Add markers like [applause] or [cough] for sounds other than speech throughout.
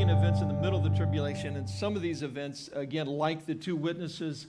events in the middle of the tribulation, and some of these events, again, like the two witnesses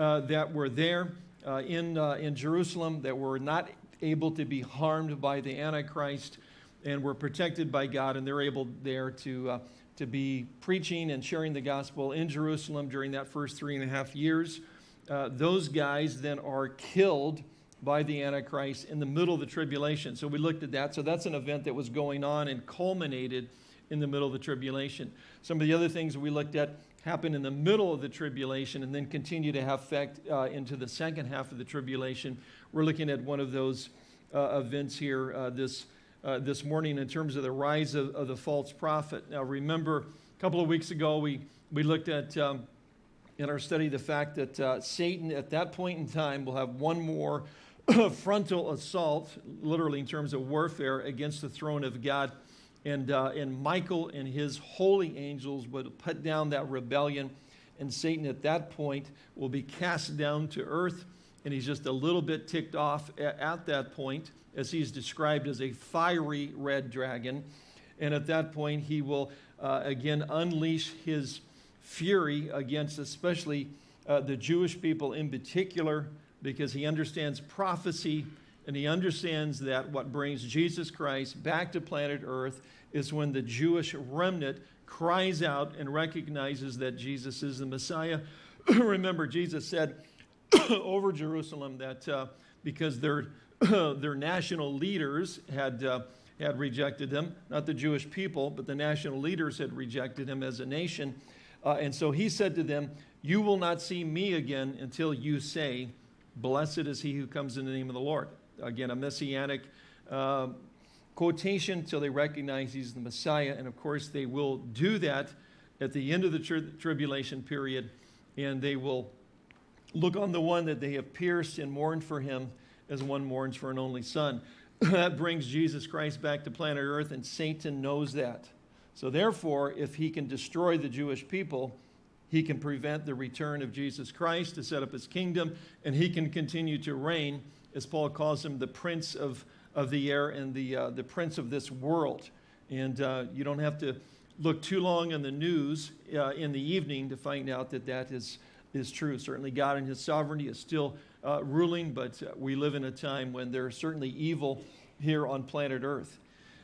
uh, that were there uh, in, uh, in Jerusalem, that were not able to be harmed by the Antichrist and were protected by God, and they're able there to, uh, to be preaching and sharing the gospel in Jerusalem during that first three and a half years. Uh, those guys then are killed by the Antichrist in the middle of the tribulation. So we looked at that. So that's an event that was going on and culminated in the middle of the tribulation. Some of the other things we looked at happen in the middle of the tribulation and then continue to have effect uh, into the second half of the tribulation. We're looking at one of those uh, events here uh, this, uh, this morning in terms of the rise of, of, the false prophet. Now remember, a couple of weeks ago we, we looked at um, in our study the fact that uh, Satan at that point in time will have one more [clears throat] frontal assault, literally in terms of warfare, against the throne of God. And, uh, and Michael and his holy angels would put down that rebellion. And Satan at that point will be cast down to earth. And he's just a little bit ticked off at, at that point, as he's described as a fiery red dragon. And at that point, he will uh, again unleash his fury against especially uh, the Jewish people in particular, because he understands prophecy and he understands that what brings Jesus Christ back to planet Earth is when the Jewish remnant cries out and recognizes that Jesus is the Messiah. [clears throat] Remember, Jesus said [clears throat] over Jerusalem that uh, because their, [clears throat] their national leaders had, uh, had rejected him, not the Jewish people, but the national leaders had rejected him as a nation. Uh, and so he said to them, You will not see me again until you say, Blessed is he who comes in the name of the Lord. Again, a messianic uh, quotation till they recognize he's the Messiah. And of course, they will do that at the end of the tri tribulation period, and they will look on the one that they have pierced and mourned for him as one mourns for an only son. [clears throat] that brings Jesus Christ back to planet Earth, and Satan knows that. So therefore, if he can destroy the Jewish people, he can prevent the return of Jesus Christ to set up his kingdom, and he can continue to reign, as Paul calls him, the prince of, of the air and the, uh, the prince of this world. And uh, you don't have to look too long in the news uh, in the evening to find out that that is, is true. Certainly God in his sovereignty is still uh, ruling, but uh, we live in a time when there's certainly evil here on planet Earth.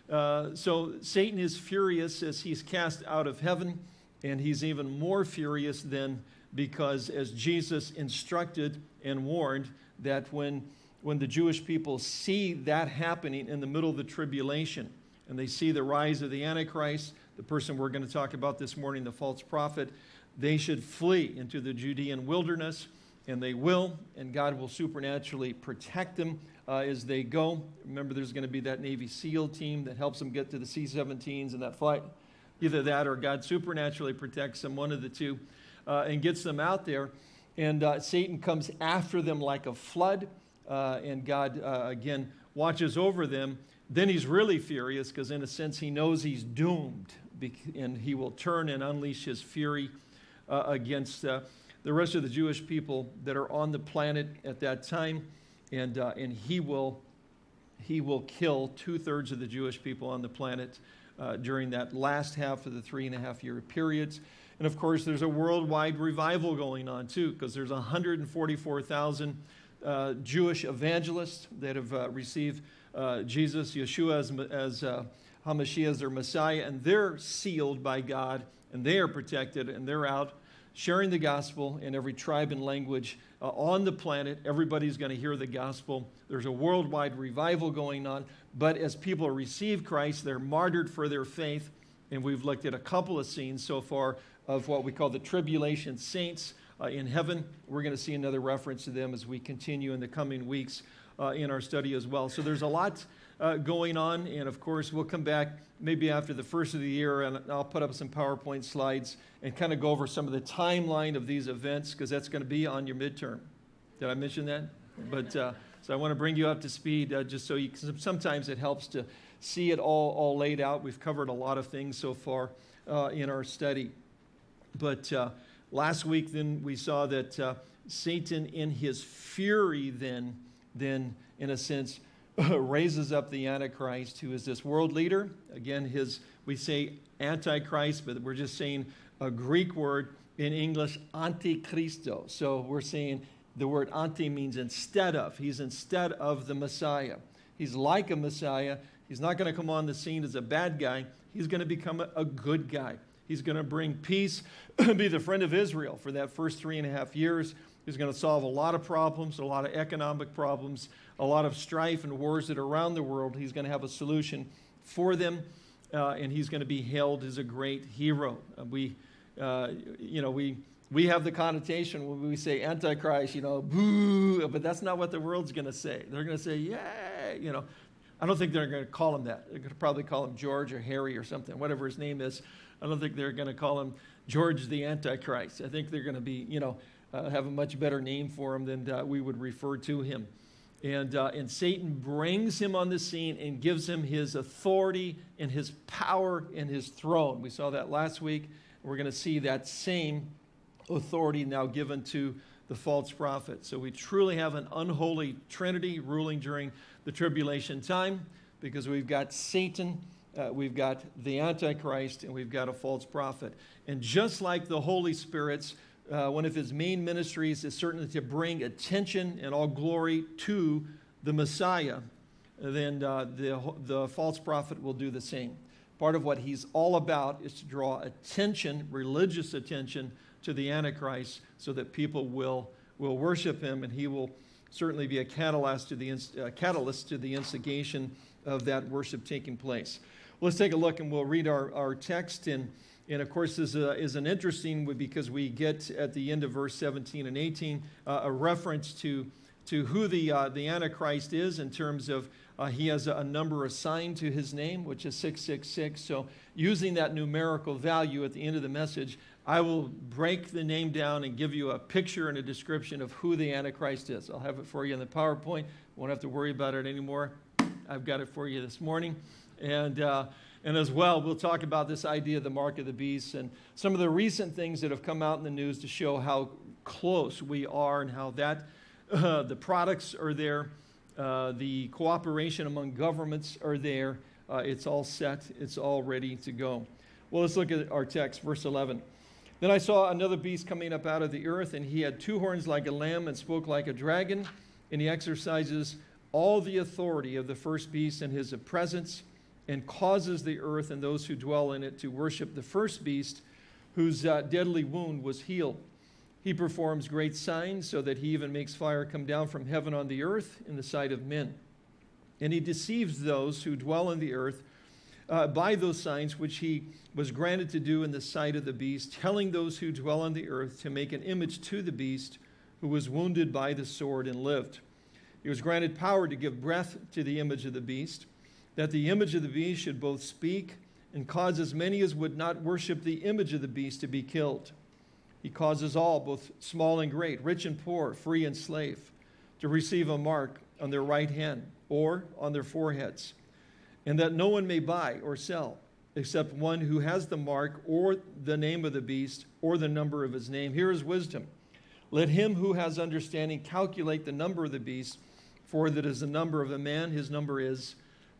Uh, so Satan is furious as he's cast out of heaven. And he's even more furious then because as Jesus instructed and warned that when, when the Jewish people see that happening in the middle of the tribulation and they see the rise of the Antichrist, the person we're going to talk about this morning, the false prophet, they should flee into the Judean wilderness and they will, and God will supernaturally protect them uh, as they go. Remember, there's going to be that Navy SEAL team that helps them get to the C-17s and that flight Either that or God supernaturally protects them, one of the two, uh, and gets them out there. And uh, Satan comes after them like a flood, uh, and God, uh, again, watches over them. Then he's really furious because, in a sense, he knows he's doomed, and he will turn and unleash his fury uh, against uh, the rest of the Jewish people that are on the planet at that time. And, and he, will, he will kill two thirds of the Jewish people on the planet uh, during that last half of the three and a half year periods. And of course, there's a worldwide revival going on too, because there's 144,000 uh, Jewish evangelists that have uh, received uh, Jesus, Yeshua as, as uh, HaMashiach as their Messiah, and they're sealed by God, and they are protected, and they're out sharing the gospel in every tribe and language uh, on the planet. Everybody's going to hear the gospel. There's a worldwide revival going on. But as people receive Christ, they're martyred for their faith. And we've looked at a couple of scenes so far of what we call the tribulation saints uh, in heaven. We're going to see another reference to them as we continue in the coming weeks uh, in our study as well. So there's a lot uh, going on. And of course, we'll come back maybe after the first of the year and I'll put up some PowerPoint slides and kind of go over some of the timeline of these events because that's going to be on your midterm. Did I mention that? But uh, so I want to bring you up to speed uh, just so you sometimes it helps to see it all, all laid out. We've covered a lot of things so far uh, in our study. But uh, last week then we saw that uh, Satan in his fury then, then in a sense, [laughs] raises up the Antichrist, who is this world leader. Again, his we say Antichrist, but we're just saying a Greek word in English, antichristo. So we're saying the word anti means instead of. He's instead of the Messiah. He's like a Messiah. He's not going to come on the scene as a bad guy. He's going to become a, a good guy. He's going to bring peace, [clears throat] be the friend of Israel for that first three and a half years. He's going to solve a lot of problems, a lot of economic problems, a lot of strife and wars that are around the world. He's going to have a solution for them, uh, and he's going to be hailed as a great hero. Uh, we, uh, you know, we, we have the connotation when we say Antichrist, you know, boo, but that's not what the world's going to say. They're going to say, yay, you know. I don't think they're going to call him that. They're going to probably call him George or Harry or something, whatever his name is. I don't think they're going to call him George the Antichrist. I think they're going to be, you know, uh, have a much better name for him than uh, we would refer to him. And, uh, and Satan brings him on the scene and gives him his authority and his power and his throne. We saw that last week. We're going to see that same authority now given to the false prophet. So we truly have an unholy trinity ruling during the tribulation time because we've got Satan, uh, we've got the Antichrist, and we've got a false prophet. And just like the Holy Spirit's, uh, one of his main ministries is certainly to bring attention and all glory to the Messiah, then uh, the, the false prophet will do the same. Part of what he's all about is to draw attention, religious attention, to the Antichrist so that people will, will worship him and he will certainly be a catalyst to the, uh, catalyst to the instigation of that worship taking place. Let's take a look and we'll read our, our text. And, and of course, this uh, is an interesting because we get at the end of verse 17 and 18 uh, a reference to, to who the, uh, the Antichrist is in terms of uh, he has a, a, number assigned to his name, which is 666. So using that numerical value at the end of the message, I will break the name down and give you a picture and a description of who the Antichrist is. I'll have it for you in the PowerPoint. Won't have to worry about it anymore. I've got it for you this morning. And, uh, and as well, we'll talk about this idea of the mark of the beast and some of the recent things that have come out in the news to show how close we are and how that uh, the products are there, uh, the cooperation among governments are there. Uh, it's all set, it's all ready to go. Well, let's look at our text, verse 11. Then I saw another beast coming up out of the earth, and he had two horns like a lamb and spoke like a dragon, and he exercises all the authority of the first beast in his presence, and causes the earth and those who dwell in it to worship the first beast, whose uh, deadly wound was healed. He performs great signs, so that he even makes fire come down from heaven on the earth in the sight of men. And he deceives those who dwell in the earth uh, by those signs which he was granted to do in the sight of the beast, telling those who dwell on the earth to make an image to the beast who was wounded by the sword and lived. He was granted power to give breath to the image of the beast, that the image of the beast should both speak and cause as many as would not worship the image of the beast to be killed. He causes all, both small and great, rich and poor, free and slave, to receive a mark on their right hand or on their foreheads and that no one may buy or sell except one who has the mark or the name of the beast or the number of his name. Here is wisdom. Let him who has understanding calculate the number of the beast, for that is the number of a man. His number is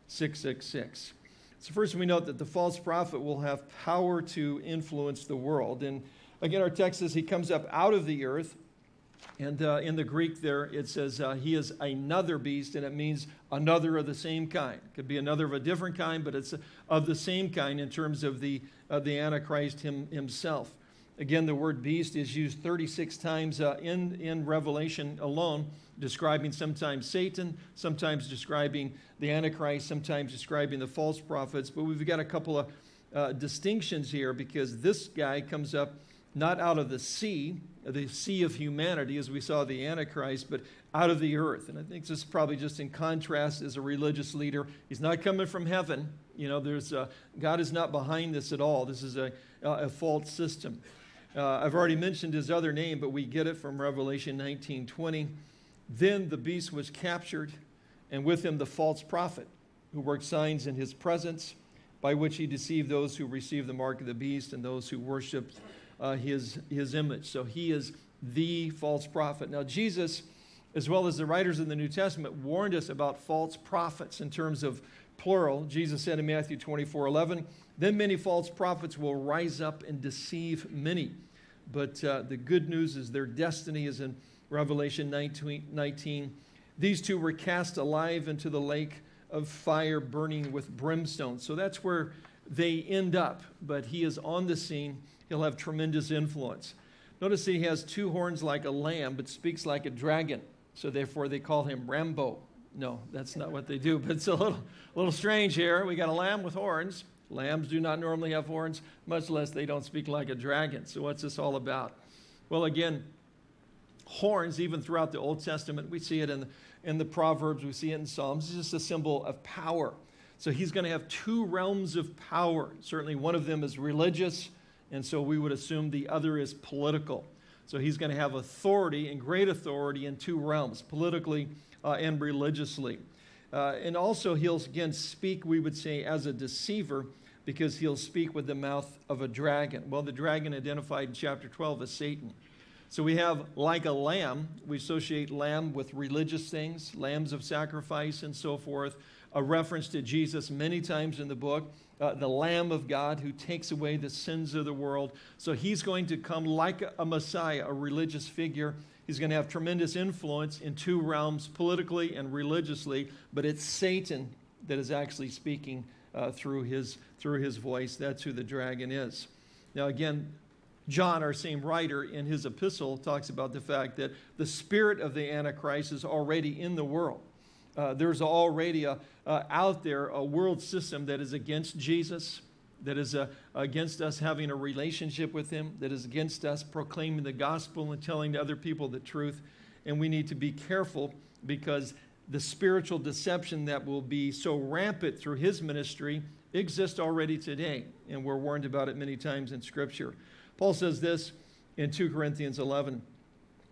666. So, first we note that the false prophet will have power to influence the world. And again, our text says he comes up out of the earth and uh, in the Greek there, it says uh, he is another beast, and it means another of the same kind. Could be another of a different kind, but it's of the same kind in terms of the, uh, the Antichrist him, himself. Again, the word beast is used 36 times uh, in, in Revelation alone, describing sometimes Satan, sometimes describing the Antichrist, sometimes describing the false prophets. But we've got a couple of uh, distinctions here because this guy comes up not out of the sea, the sea of humanity, as we saw the Antichrist, but out of the earth. And I think this is probably just in contrast as a religious leader. He's not coming from heaven. You know, there's a, God is not behind this at all. This is a, a false system. Uh, I've already mentioned his other name, but we get it from Revelation 19:20. Then the beast was captured, and with him the false prophet, who worked signs in his presence, by which he deceived those who received the mark of the beast and those who worshipped uh, his, his image. So he is the false prophet. Now, Jesus as well as the writers in the New Testament, warned us about false prophets in terms of plural. Jesus said in Matthew 24 11, Then many false prophets will rise up and deceive many. But uh, the good news is their destiny is in Revelation 19, 19. These two were cast alive into the lake of fire burning with brimstone. So that's where they end up. But he is on the scene. He'll have tremendous influence. Notice he has two horns like a lamb, but speaks like a dragon. So therefore they call him Rambo. No, that's not what they do, but it's a little, little strange here. We got a lamb with horns. Lambs do not normally have horns, much less they don't speak like a dragon. So what's this all about? Well, again, horns, even throughout the Old Testament, we see it in, in the Proverbs, we see it in Psalms, it's just a symbol of power. So he's going to have two realms of power. Certainly one of them is religious, and so we would assume the other is political. So he's going to have authority and great authority in two realms, politically uh, and religiously. Uh, and also, he'll again speak, we would say, as a deceiver because he'll speak with the mouth of a dragon. Well, the dragon identified in chapter 12 as Satan. So we have like a lamb, we associate lamb with religious things, lambs of sacrifice and so forth, a reference to Jesus many times in the book, uh, the Lamb of God who takes away the sins of the world. So he's going to come like a Messiah, a religious figure, He's going to have tremendous influence in two realms, politically and religiously, but it's Satan that is actually speaking uh, through, his, through his voice. That's who the dragon is. Now, again, John, our same writer, in his epistle, talks about the fact that the spirit of the Antichrist is already in the world. Uh, there's already a, uh, out there a world system that is against Jesus, that is uh, against us having a relationship with Him, that is against us proclaiming the gospel and telling other people the truth. And we need to be careful because the spiritual deception that will be so rampant through His ministry exists already today. And we're warned about it many times in Scripture. Paul says this in 2 Corinthians 11.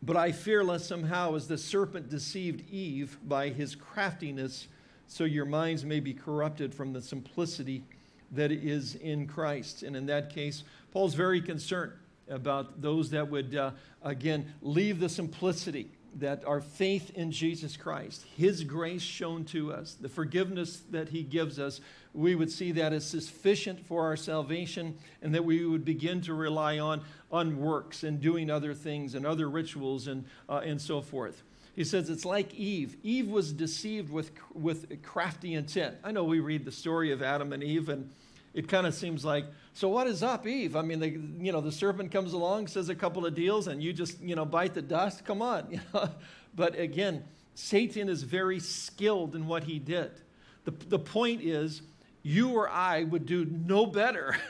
But I fear lest somehow, as the serpent deceived Eve by his craftiness, so your minds may be corrupted from the simplicity that is in Christ. And in that case, Paul's very concerned about those that would, uh, again, leave the simplicity that our faith in Jesus Christ, His grace shown to us, the forgiveness that He gives us, we would see that as sufficient for our salvation and that we would begin to rely on, on works and doing other things and other rituals and, uh, and so forth. He says it's like Eve. Eve was deceived with, with crafty intent. I know we read the story of Adam and Eve, and it kind of seems like, so what is up, Eve? I mean, the, you know, the serpent comes along, says a couple of deals, and you just, you know, bite the dust. Come on. [laughs] But again, Satan is very skilled in what he did. The, the point is, you or I would do no better [laughs]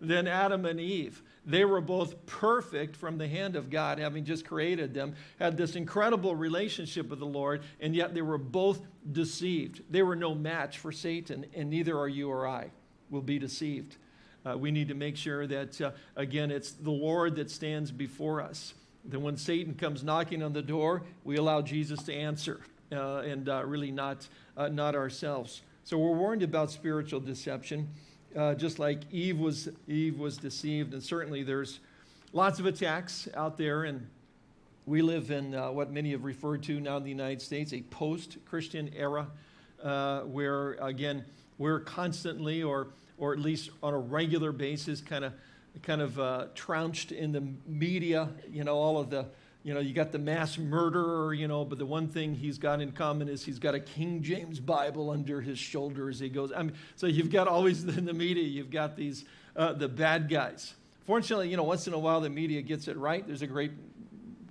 than Adam and Eve. They were both perfect from the hand of God, having just created them, had this incredible relationship with the Lord, and yet they were both deceived. They were no match for Satan, and neither are you or I will be deceived. Uh, we need to make sure that, uh, again, it's the Lord that stands before us. That when Satan comes knocking on the door, we allow Jesus to answer uh, and uh, really not, uh, not ourselves. So we're warned about spiritual deception uh, just like Eve was, Eve was deceived. And certainly there's lots of attacks out there. And we live in uh, what many have referred to now in the United States, a post-Christian era, uh, where, again, we're constantly or, or at least on a regular basis kind of kind of uh, trounced in the media, you know, all of the you know, you got the mass murderer, you know, but the one thing he's got in common is he's got a King James Bible under his shoulder as he goes. I mean, so you've got always [laughs] in the media, you've got these, uh, the bad guys. Fortunately, you know, once in a while the media gets it right. There's a great,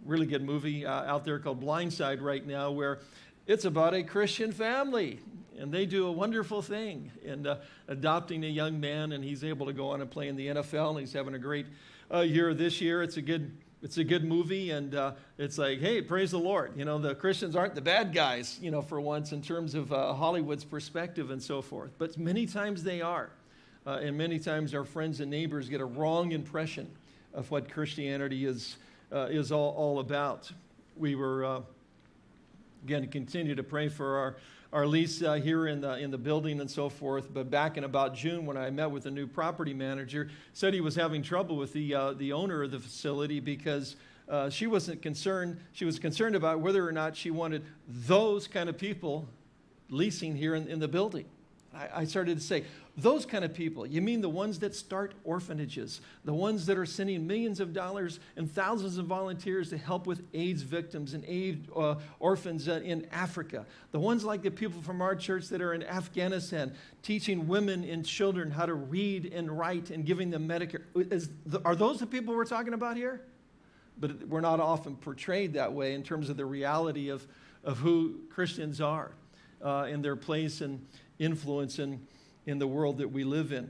really good movie uh, out there called Blindside right now where it's about a Christian family and they do a wonderful thing in uh, adopting a young man and he's able to go on and play in the NFL and he's having a great uh, year this year. It's a good it's a good movie, and uh, it's like, hey, praise the Lord. You know, the Christians aren't the bad guys, you know, for once in terms of uh, Hollywood's perspective and so forth. But many times they are. Uh, and many times our friends and neighbors get a wrong impression of what Christianity is, uh, is all, all about. We were, uh, again, continue to pray for our our lease uh, here in the, in the building and so forth. But back in about June, when I met with the new property manager, said he was having trouble with the, uh, the owner of the facility because uh, she wasn't concerned. She was concerned about whether or not she wanted those kind of people leasing here in, in the building. I, started to say, those kind of people, you mean the ones that start orphanages, the ones that are sending millions of dollars and thousands of volunteers to help with AIDS victims and AIDS uh, orphans uh, in Africa, the ones like the people from our church that are in Afghanistan, teaching women and children how to read and write and giving them Medicare. Is, are those the people we're talking about here? But we're not often portrayed that way in terms of the reality of, of who Christians are uh, and their place and influence in in the world that we live in.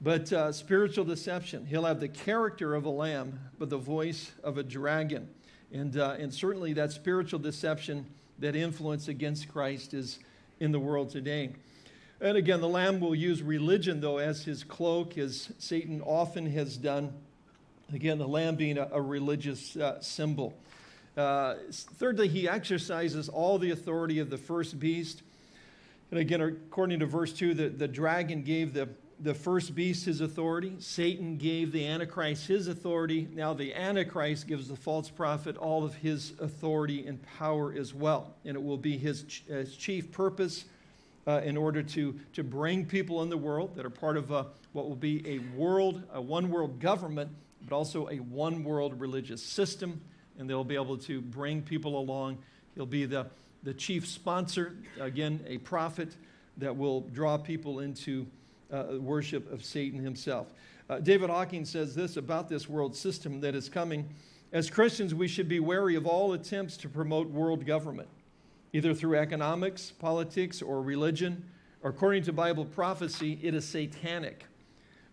But uh, spiritual deception, he'll have the character of a lamb, but the voice of a dragon. And, uh, and certainly that spiritual deception, that influence against Christ is in the world today. And again, the lamb will use religion, though, as his cloak, as Satan often has done. Again, the lamb being a, a religious uh, symbol. Uh, thirdly, he exercises all the authority of the first beast. And again, according to verse 2, the, the dragon gave the, the first beast his authority. Satan gave the Antichrist his authority. Now the Antichrist gives the false prophet all of his authority and power as well. And it will be his, his chief purpose uh, in order to, to bring people in the world that are part of a, what will be a world, a one world government, but also a one world religious system. And they'll be able to bring people along. He'll be the, the chief sponsor, again, a prophet that will draw people into uh, worship of Satan himself. Uh, David Hocking says this about this world system that is coming. As Christians, we should be wary of all attempts to promote world government, either through economics, politics, or religion. According to Bible prophecy, it is satanic.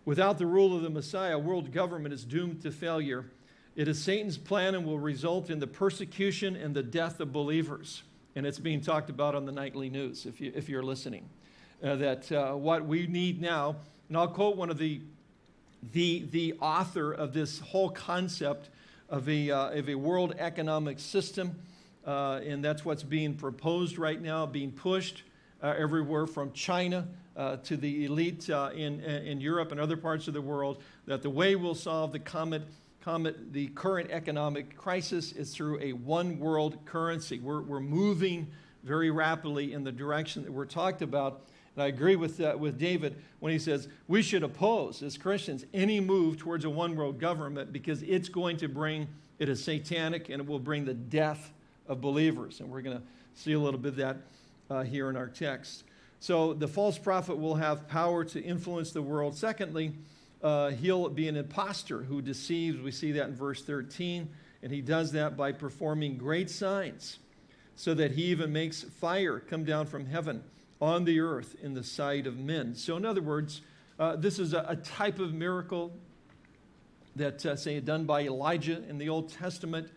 Without the rule of the Messiah, world government is doomed to failure. It is Satan's plan and will result in the persecution and the death of believers and it's being talked about on the nightly news if, you, if you're listening. Uh, that uh, what we need now, and I'll quote one of the, the, the author of this whole concept of a, uh, of a world economic system, uh, and that's what's being proposed right now, being pushed uh, everywhere from China uh, to the elite in, in Europe and other parts of the world, that the way we'll solve the comet the current economic crisis is through a one world currency. We're, we're moving very rapidly in the direction that we're talked about. And I agree with, uh, with David when he says we should oppose, as Christians, any move towards a one world government because it's going to bring, it is satanic and it will bring the death of believers. And we're going to see a little bit of that uh, here in our text. So the false prophet will have power to influence the world. Secondly, uh, he'll be an impostor who deceives. We see that in verse 13. And he does that by performing great signs, so that he even makes fire come down from heaven on the earth in the sight of men. So, in other words, uh, this is a, a, type of miracle that, uh, say, done by Elijah in the Old Testament.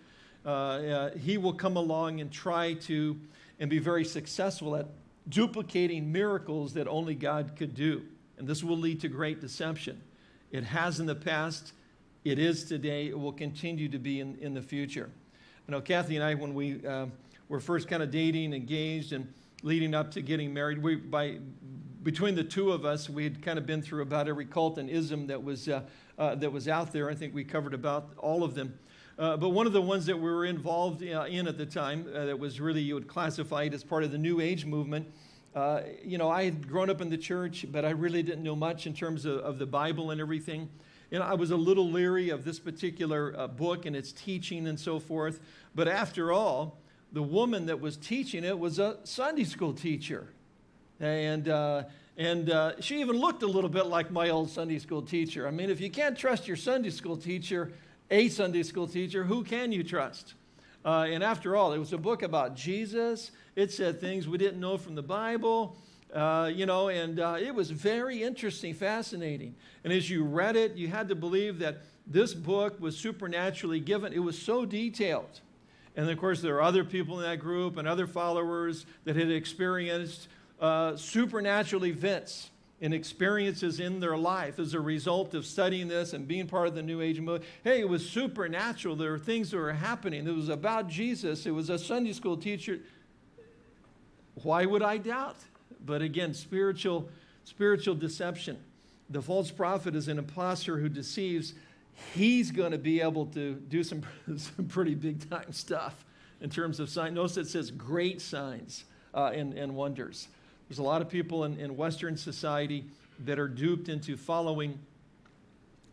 Uh, uh, he will come along and try to and be very successful at duplicating miracles that only God could do. And this will lead to great deception. It has in the past, it is today, it will continue to be in, in the future. You know Kathy and I, when we uh, were first kind of dating, engaged, and leading up to getting married, we, by, between the two of us, we had kind of been through about every cult and ism that was, uh, uh, that was out there. I think we covered about all of them. Uh, but one of the ones that we were involved uh, in at the time uh, that was really, you would classify it as part of the New Age movement, uh, you know, I had grown up in the church, but I really didn't know much in terms of, of the Bible and everything. And I was a little leery of this particular uh, book and its teaching and so forth. But after all, the woman that was teaching it was a Sunday school teacher. And, uh, and uh, she even looked a little bit like my old Sunday school teacher. I mean, if you can't trust your Sunday school teacher, a Sunday school teacher, who can you trust? Uh, and after all, it was a book about Jesus. It said things we didn't know from the Bible. Uh, you know, and uh, it was very interesting, fascinating. And as you read it, you had to believe that this book was supernaturally given. It was so detailed. And of course, there are other people in that group and other followers that had experienced uh, supernatural events and experiences in their life as a result of studying this and being part of the New Age movement. Hey, it was supernatural. There were things that were happening. It was about Jesus. It was a Sunday school teacher. Why would I doubt? But again, spiritual, spiritual deception. The false prophet is an impostor who deceives. he's going to be able to do some, [laughs] some pretty big time stuff in terms of signs. Notice it says great signs uh, and, and wonders. There's a lot of people in, in Western society that are duped into following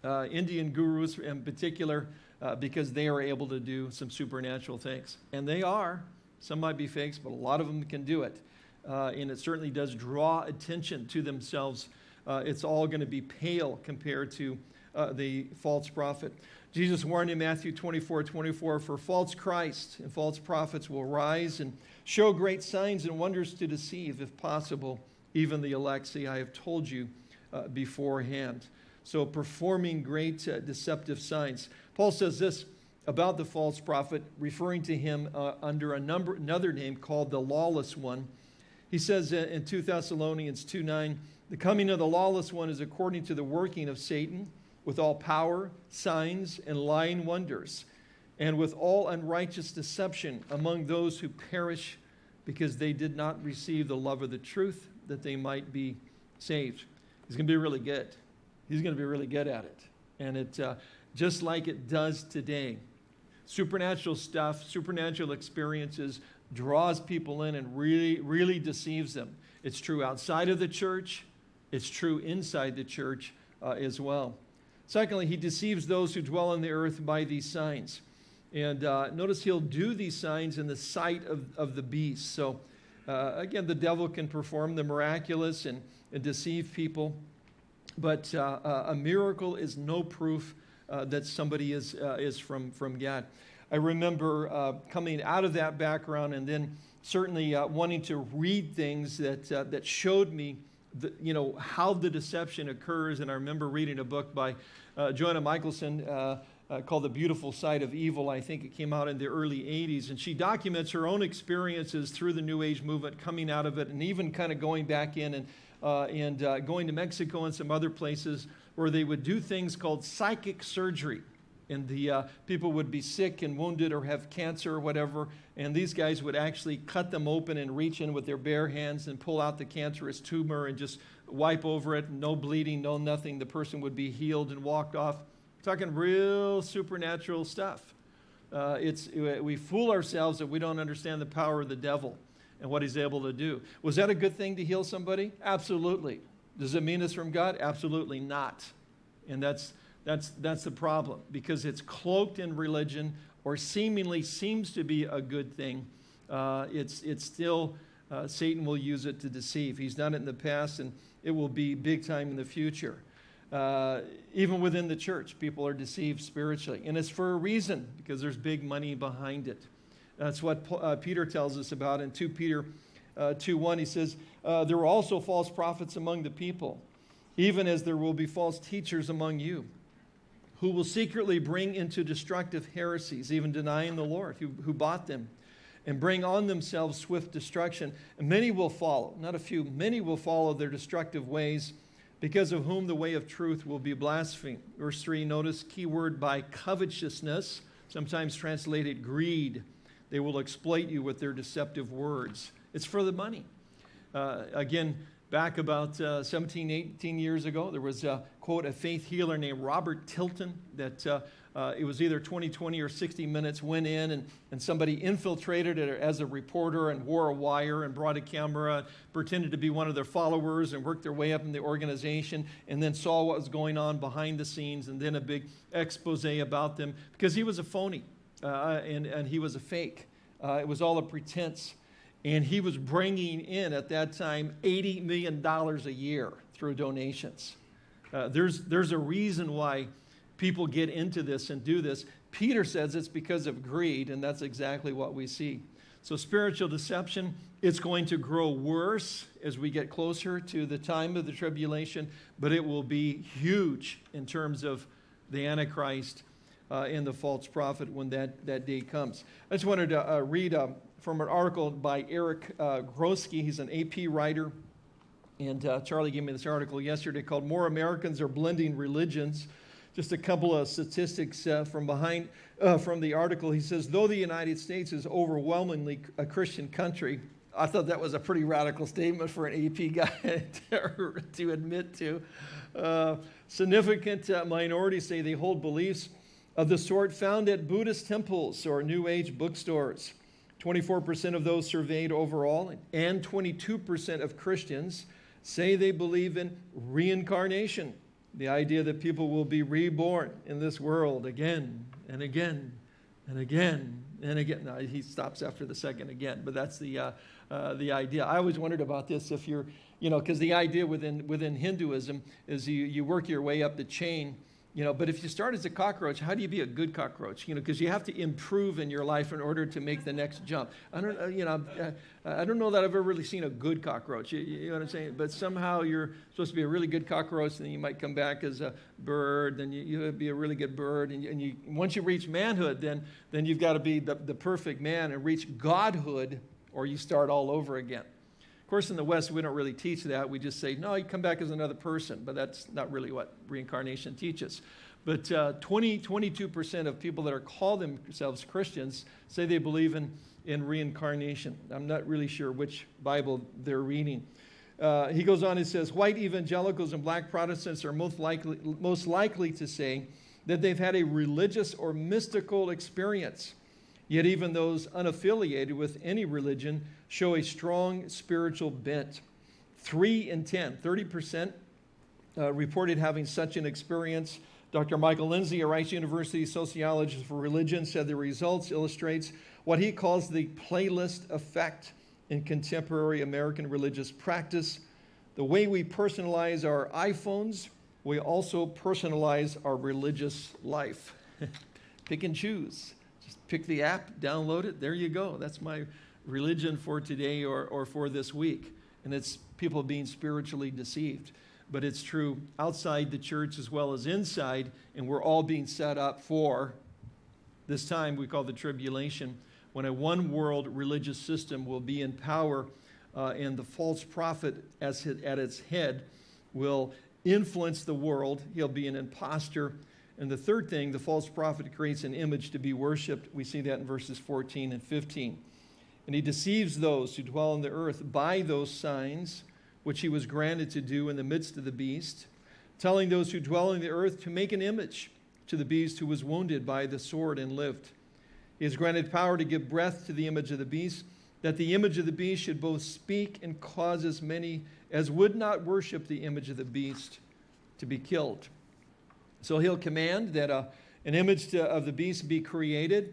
uh, Indian gurus in particular uh, because they are able to do some supernatural things. And they are. Some might be fakes, but a lot of them can do it. Uh, and it certainly does draw attention to themselves. Uh, it's all going to be pale compared to uh, the false prophet. Jesus warned in Matthew 24, 24, for false Christ and false prophets will rise and show great signs and wonders to deceive, if possible, even the elect. See, I have told you uh, beforehand. So performing great uh, deceptive signs. Paul says this about the false prophet, referring to him uh, under a number, another name called the lawless one. He says in 2 Thessalonians 2 9, the coming of the lawless one is according to the working of Satan with all power, signs, and lying wonders, and with all unrighteous deception among those who perish because they did not receive the love of the truth that they might be saved. He's going to be really good. He's going to be really good at it. And it, uh, just like it does today, supernatural stuff, supernatural experiences draws people in and really, really deceives them. It's true outside of the church. It's true inside the church uh, as well. Secondly, he deceives those who dwell on the earth by these signs. And uh, notice he'll do these signs in the sight of, of the beast. So, uh, again, the devil can perform the miraculous and, and deceive people. But uh, uh a miracle is no proof uh, that somebody is, uh, is from, from God. I remember coming out of that background and then certainly wanting to read things that, that showed me the, you know, how the deception occurs. And I remember reading a book by uh, Johanna Michaelsen uh, uh, called The Beautiful Side of Evil. I think it came out in the early 80s. And she documents her own experiences through the New Age movement, coming out of it, and even kind of going back in and, uh, and uh, going to Mexico and some other places where they would do things called psychic surgery and the uh, people would be sick and wounded or have cancer or whatever, and these guys would actually cut them open and reach in with their bare hands and pull out the cancerous tumor and just wipe over it, no bleeding, no nothing. The person would be healed and walked off. Talking real supernatural stuff. Uh, it's, we fool ourselves that we don't understand the power of the devil and what he's able to do. Was that a good thing to heal somebody? Absolutely. Does it mean it's from God? Absolutely not. And that's that's, that's the problem because it's cloaked in religion or seemingly seems to be a good thing. Uh, it's, it's still, uh, Satan will use it to deceive. He's done it in the past and it will be big time in the future. Uh, even within the church, people are deceived spiritually. And it's for a reason because there's big money behind it. That's what uh, Peter tells us about in 2 Peter uh, 2 1. He says, uh, There were also false prophets among the people, even as there will be false teachers among you who will secretly bring into destructive heresies, even denying the Lord who, who bought them, and bring on themselves swift destruction. And many will follow, not a few, many will follow their destructive ways, because of whom the way of truth will be blasphemed. Verse 3, notice key word by covetousness, sometimes translated greed. They will exploit you with their deceptive words. It's for the money. Uh, again, back about uh, 17, 18 years ago, there was a quote, a faith healer named Robert Tilton that uh, uh, it was either 20, 20 or 60 minutes, went in and, and somebody infiltrated it as a reporter and wore a wire and brought a camera, pretended to be one of their followers and worked their way up in the organization and then saw what was going on behind the scenes and then a big expose about them because he was a phony uh, and, and he was a fake. Uh, it was all a pretense. And he was bringing in at that time $80 million a year through donations. Uh, there's, there's a reason why people get into this and do this. Peter says it's because of greed, and that's exactly what we see. So, spiritual deception, it's going to grow worse as we get closer to the time of the tribulation, but it will be huge in terms of the Antichrist uh, and the false prophet when that, that day comes. I just wanted to uh, read uh, from an article by Eric uh, Gorski. He's an AP writer and uh, Charlie gave me this article yesterday called More Americans Are Blending Religions. Just a couple of statistics uh, from behind uh, from the article. He says, though the United States is overwhelmingly a Christian country, I thought that was a pretty radical statement for an AP [laughs] guy to, to admit to. Uh, significant uh, minorities say they hold beliefs of the sort found at Buddhist temples or New Age bookstores. 24% of those surveyed overall, and 22% of Christians say they believe in reincarnation, the idea that people will be reborn in this world again and again and again and again. Now, he stops after the second again, but that's the, uh, uh, the idea. I always wondered about this if you're, you know, because the idea within, within Hinduism is you, you work your way up the chain you know, but if you start as a cockroach, how do you be a good cockroach? You know, because you have to improve in your life in order to make the next jump. I don't, uh, you know, uh, I don't know that I've ever really seen a good cockroach. You, you, know what I'm saying? But somehow you're supposed to be a really good cockroach, and then you might come back as a bird, then you, you be a really good bird, and, you, and you, once you reach manhood, then then you've got to be the, the perfect man and reach godhood, or you start all over again. Of course, in the West, we don't really teach that. We just say, no, you come back as another person, but that's not really what reincarnation teaches. But uh, 20, 22% of people that are called themselves Christians say they believe in, in reincarnation. I'm not really sure which Bible they're reading. Uh, he goes on and says, white evangelicals and black Protestants are most likely, most likely to say that they've had a religious or mystical experience. Yet even those unaffiliated with any religion show a strong spiritual bent. Three in 10, 30% uh, reported having such an experience. Dr. Michael Lindsay, a Rice University sociologist for religion, said the results illustrates what he calls the playlist effect in contemporary American religious practice. The way we personalize our iPhones, we also personalize our religious life. [laughs] Pick and choose. Just pick the app, download it, there you go. That's my religion for today or, or for this week. And it's people being spiritually deceived. But it's true outside the church as well as inside, and we're all being set up for this time we call the tribulation, when a one world religious system will be in power uh, and the false prophet as his, at its head will influence the world. He'll be an impostor. And the third thing, the false prophet creates an image to be worshiped. We see that in verses 14 and 15. And he deceives those who dwell on the earth by those signs which he was granted to do in the midst of the beast, telling those who dwell on the earth to make an image to the beast who was wounded by the sword and lived. He has granted power to give breath to the image of the beast, that the image of the beast should both speak and cause as many as would not worship the image of the beast to be killed. So he'll command that uh, an image to, of the beast be created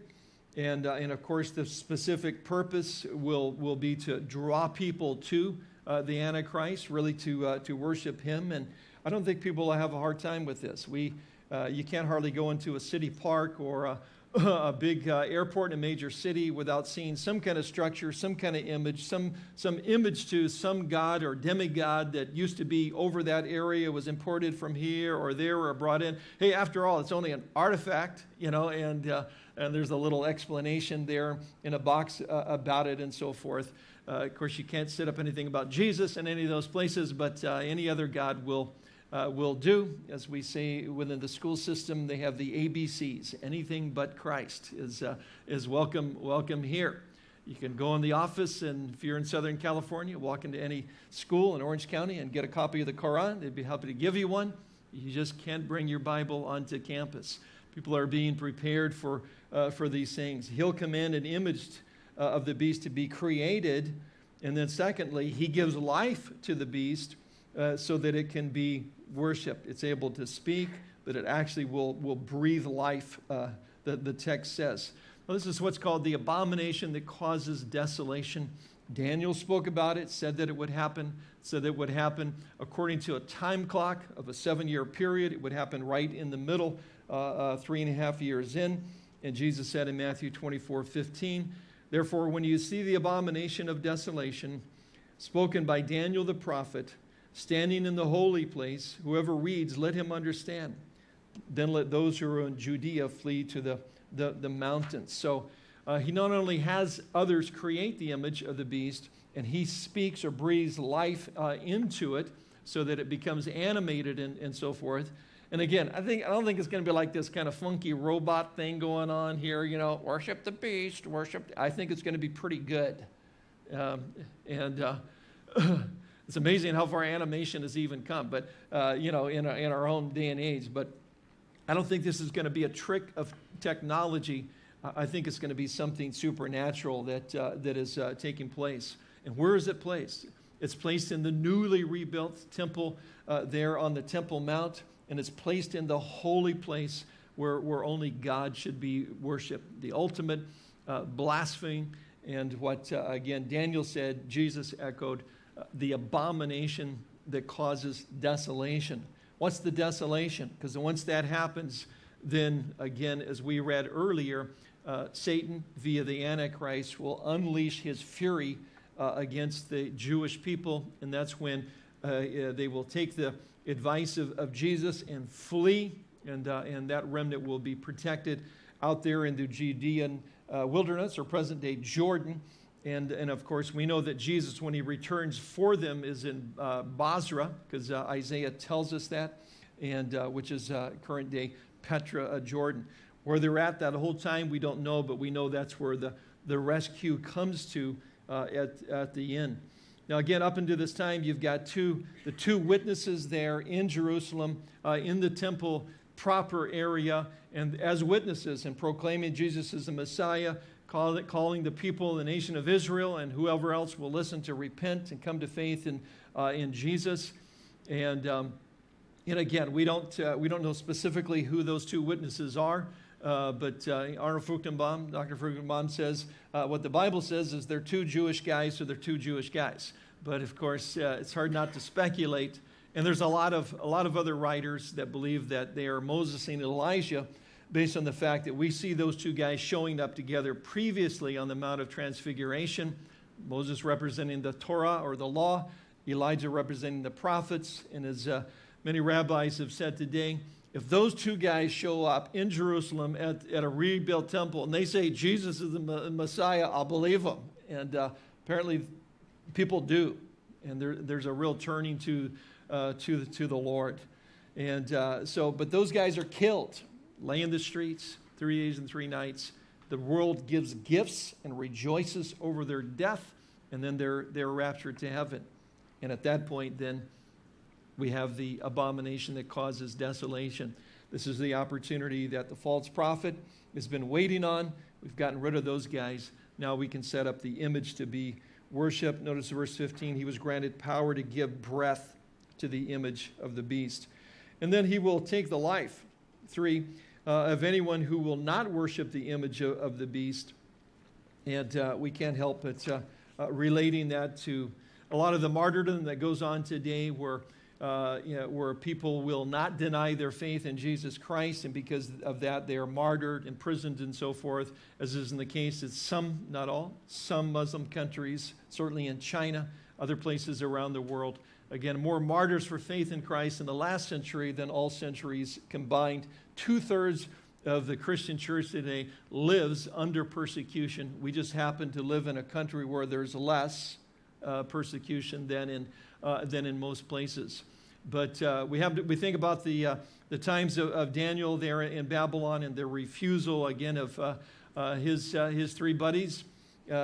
and, uh, and of course, the specific purpose will, will be to draw people to uh, the Antichrist, really to, uh, to worship him. And I don't think people will have a hard time with this. We, uh, you can't hardly go into a city park or a, [laughs] a big uh, airport in a major city without seeing some kind of structure, some kind of image, some, some image to some god or demigod that used to be over that area, was imported from here or there or brought in. Hey, after all, it's only an artifact, you know, and uh, and there's a little explanation there in a box uh, about it and so forth. Uh, of course, you can't set up anything about Jesus in any of those places, but uh, any other God will, uh, will do. As we say within the school system, they have the ABCs. Anything but Christ is, uh, is welcome, welcome here. You can go in the office, and if you're in Southern California, walk into any school in Orange County and get a copy of the Quran. They'd be happy to give you one. You just can't bring your Bible onto campus. People are being prepared for, uh, for these things. He'll command an image uh, of the beast to be created. And then, secondly, he gives life to the beast uh, so that it can be worshiped. It's able to speak, that it actually will, will breathe life, uh, the, the text says. This is what's called the abomination that causes desolation. Daniel spoke about it, said that it would happen, said that it would happen according to a time clock of a seven year period. It would happen right in the middle three and a half years in. And Jesus said in Matthew 24 15, Therefore, when you see the abomination of desolation spoken by Daniel the prophet, standing in the holy place, whoever reads, let him understand. Then let those who are in Judea flee to the, the, the mountains. So uh, he not only has others create the image of the beast, and he speaks or breathes life uh, into it so that it becomes animated and, and so forth, and again, I think I don't think it's going to be like this kind of funky robot thing going on here. You know, worship the beast, worship. I think it's going to be pretty good. Um, and uh, [clears throat] it's amazing how far animation has even come, but, uh, you know, in, our- in our own day and age. But I don't think this is going to be a trick of technology. I think it's going to be something supernatural that, uh, that is uh, taking place. And where is it placed? It's placed in the newly rebuilt temple uh, there on the Temple Mount, and it's placed in the holy place where, where only God should be worshiped. The ultimate uh, blasphemy, and what, uh, again, Daniel said, Jesus echoed, uh, the abomination that causes desolation. What's the desolation? Because once that happens, then again, as we read earlier, uh, Satan, via the Antichrist, will unleash his fury uh, against the Jewish people, and that's when uh, they will take the advice of, of Jesus and flee, and, uh, and that remnant will be protected out there in the Judean uh, wilderness or present day Jordan. And, and of course, we know that Jesus, when he returns for them, is in uh, Bozrah, because uh, Isaiah tells us that, and, uh, which is uh, current day Petra, uh, Jordan. Where they're at that whole time, we don't know, but we know that's where the, the rescue comes to at, at the end. Now, again, up until this time, you've got two, the two witnesses there in Jerusalem, uh, in the temple proper area, and as witnesses and proclaiming Jesus as the Messiah, call it, calling the people, the nation of Israel, and whoever else will listen to repent and come to faith in, uh, in Jesus. And, um, and again, we don't, uh, we don't know specifically who those two witnesses are. Uh, but uh, Arnold Fruchtenbaum, Dr. Fruchtenbaum says uh, what the Bible says is they're two Jewish guys, so they're two Jewish guys. But of course, uh, it's hard not to speculate. And there's a lot of a lot of other writers that believe that they are Moses and Elijah, based on the fact that we see those two guys showing up together previously on the Mount of Transfiguration. Moses representing the Torah or the law, Elijah representing the prophets, and as uh, many rabbis have said today, if those two guys show up in Jerusalem at, at a rebuilt temple and they say Jesus is the Messiah, I'll believe them. And uh, apparently people do. And there, there's a real turning to, uh, to, to the Lord. And uh, so, but those guys are killed, lay in the streets, three days and three nights. The world gives gifts and rejoices over their death, and then they're, they're raptured to heaven. And at that point, then we have the abomination that causes desolation. This is the opportunity that the false prophet has been waiting on. We've gotten rid of those guys. Now we can set up the image to be worshiped. Notice verse 15, he was granted power to give breath to the image of the beast. And then he will take the life, three, uh, of anyone who will not worship the image of, of the beast. And uh, we can't help but uh, uh relating that to a lot of the martyrdom that goes on today where uh, you know, where people will not deny their faith in Jesus Christ, and because of that, they are martyred, imprisoned, and so forth, as is in the case in some, not all, some Muslim countries, certainly in China, other places around the world. Again, more martyrs for faith in Christ in the last century than all centuries combined. Two thirds of the Christian church today lives under persecution. We just happen to live in a country where there's less uh, persecution than in uh, than in most places. But uh, we, have to, we think about the, uh, the times of, of, Daniel there in Babylon and the refusal again of uh, uh, his, his three buddies,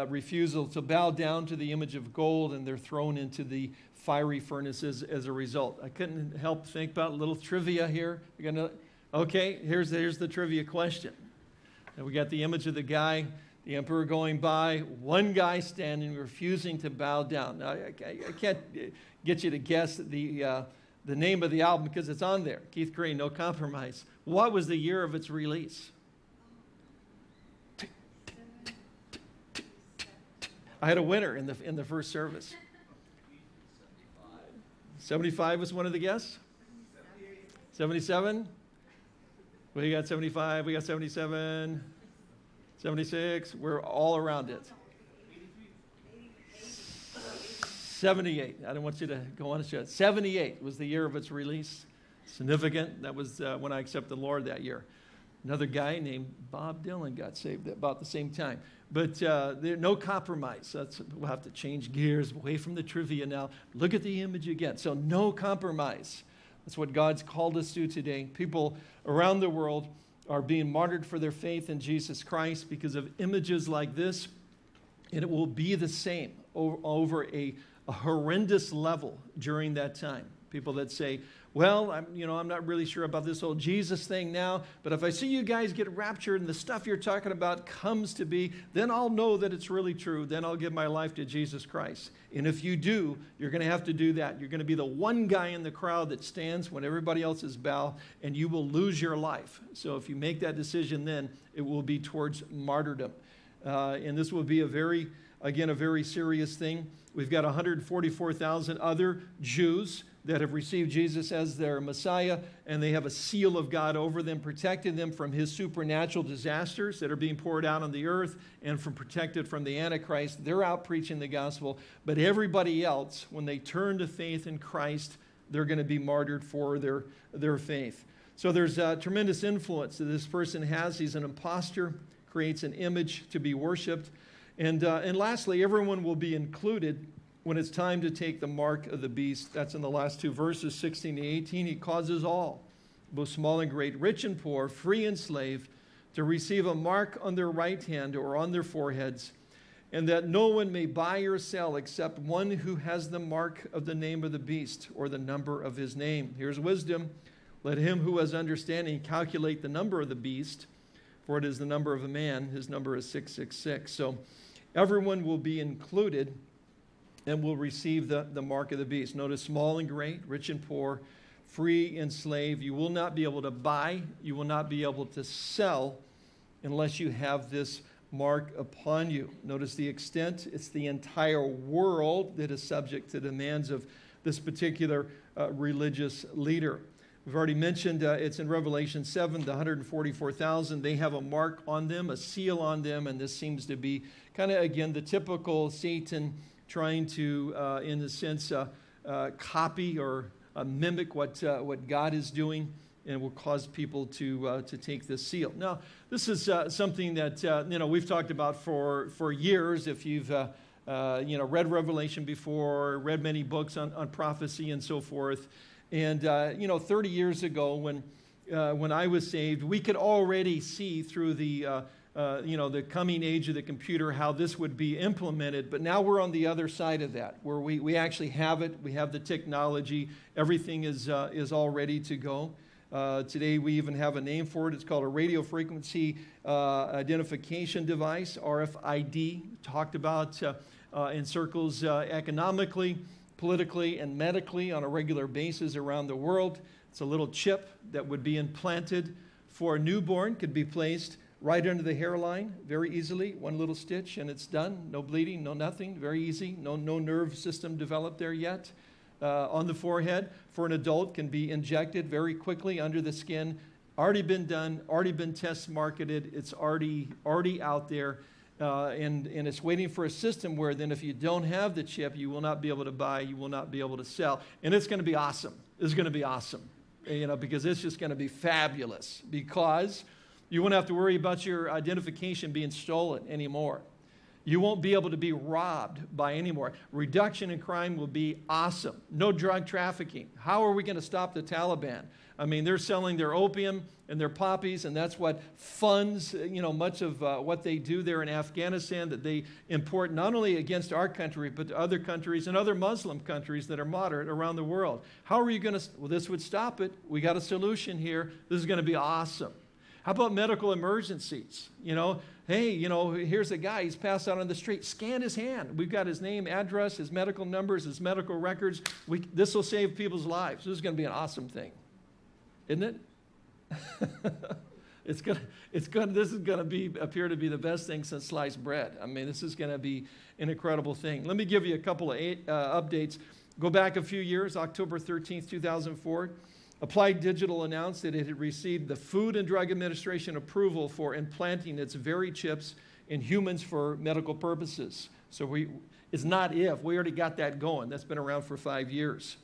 refusal to bow down to the image of gold, and they're thrown into the fiery furnaces as a result. I couldn't help think about a little trivia here. Gonna, okay, here's, here's the trivia question. And we got the image of the guy the emperor going by, one guy standing, refusing to bow down. Now, I, I can't get you to guess the, uh, the name of the album because it's on there Keith Green, No Compromise. What was the year of its release? I had a winner in the, in the first service. 75 was one of the guests? 77? We got 75, we got 77. 76, we're all around it. 78, I don't want you to go on a show. 78 was the year of its release. Significant. That was uh, when I accepted the Lord that year. Another guy named Bob Dylan got saved at about the same time. But uh, there, no compromise. That's, we'll have to change gears away from the trivia now. Look at the image again. So, no compromise. That's what God's called us to today. People around the world are being martyred for their faith in Jesus Christ because of images like this. And it will be the same over a, a horrendous level during that time. People that say, well, I'm, you know, I'm not really sure about this whole Jesus thing now, but if I see you guys get raptured and the stuff you're talking about comes to be, then I'll know that it's really true. Then I'll give my life to Jesus Christ. And if you do, you're going to have to do that. You're going to be the one guy in the crowd that stands when everybody else is bow, and you will lose your life. So if you make that decision then, it will be towards martyrdom. Uh, and this will be a very, again, a very serious thing. We've got 144,000 other Jews that have received Jesus as their Messiah, and they have a seal of God over them, protecting them from his supernatural disasters that are being poured out on the earth and from protected from the Antichrist. They're out preaching the gospel. But everybody else, when they turn to faith in Christ, they're going to be martyred for their, their faith. So there's a tremendous influence that this person has. He's an impostor, creates an image to be worshiped. And, uh, and lastly, everyone will be included when it's time to take the mark of the beast, that's in the last two verses, 16 to 18, he causes all, both small and great, rich and poor, free and slave, to receive a mark on their right hand or on their foreheads, and that no one may buy or sell except one who has the mark of the name of the beast or the number of his name. Here's wisdom. Let him who has understanding calculate the number of the beast, for it is the number of a man. His number is 666. So everyone will be included and will receive the, the mark of the beast. Notice small and great, rich and poor, free and slave. You will not be able to buy, you will not be able to sell unless you have this mark upon you. Notice the extent, it's the entire world that is subject to the demands of this particular uh, religious leader. We've already mentioned uh, it's in Revelation 7, the 144,000. They have a mark on them, a seal on them, and this seems to be kind of, again, the typical Satan trying to, uh, in a sense, uh, uh, copy or uh, mimic what, uh, what God is doing and will cause people to, uh, to take this seal. Now, this is something that you know, we've talked about for, for years. If you've you know, read Revelation before, read many books on, on prophecy and so forth. And you know, 30 years ago when, when I was saved, we could already see through the uh, you know, the coming age of the computer, how this would be implemented. But now we're on the other side of that, where we, we actually have it. We have the technology. Everything is, uh, is all ready to go. Uh, today we even have a name for it. It's called a radio frequency uh, identification device, RFID, talked about uh, uh, in circles economically, politically, and medically on a regular basis around the world. It's a little chip that would be implanted for a newborn, could be placed right under the hairline very easily, one little stitch and it's done. No bleeding, no nothing, very easy. No, no nerve system developed there yet. Uh, on the forehead for an adult can be injected very quickly under the skin. Already been done, already been test marketed, it's already, already out there. Uh, and, and it's waiting for a system where then if you don't have the chip, you will not be able to buy, you will not be able to sell. And it's going to be awesome. It's going to be awesome, you know, because it's just going to be fabulous because you won't have to worry about your identification being stolen anymore. You won't be able to be robbed by anymore. Reduction in crime will be awesome. No drug trafficking. How are we going to stop the Taliban? I mean, they're selling their opium and their poppies, and that's what funds, you know, much of uh, what they do there in Afghanistan that they import not only against our country, but to other countries and other Muslim countries that are moderate around the world. How are you going to, well, this would stop it. We got a solution here. This is going to be awesome. How about medical emergencies? You know, hey, you know, here's a guy, he's passed out on the street. Scan his hand. We've got his name, address, his medical numbers, his medical records. We, this will save people's lives. This is going to be an awesome thing, isn't it? [laughs] it's gonna, it's gonna, this is going to be, appear to be the best thing since sliced bread. I mean, this is going to be an incredible thing. Let me give you a couple of eight, uh, updates. Go back a few years, October 13th, 2004. Applied Digital announced that it had received the Food and Drug Administration approval for implanting its VeriChips in humans for medical purposes. So we, it's not if, we already got that going. That's been around for five years.